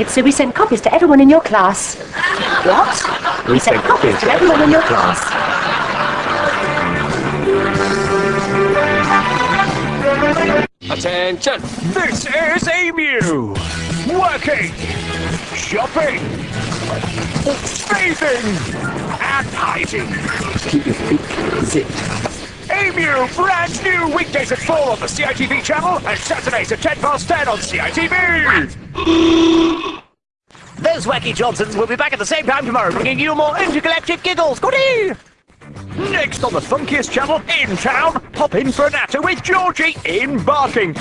it, so we sent copies to everyone in your class. What? We sent copies to everyone in your class. Attention! This is Emu! Working! Shopping! Bathing! And hiding! Keep your feet zipped. Emu! Brand new weekdays at 4 on the CITV channel and Saturdays at 10 past 10 on CITV! Those wacky Johnsons will be back at the same time tomorrow, bringing you more intergalactic giggles. Goodie! Next on the funkiest channel in town, pop in for a natter with Georgie in Barking.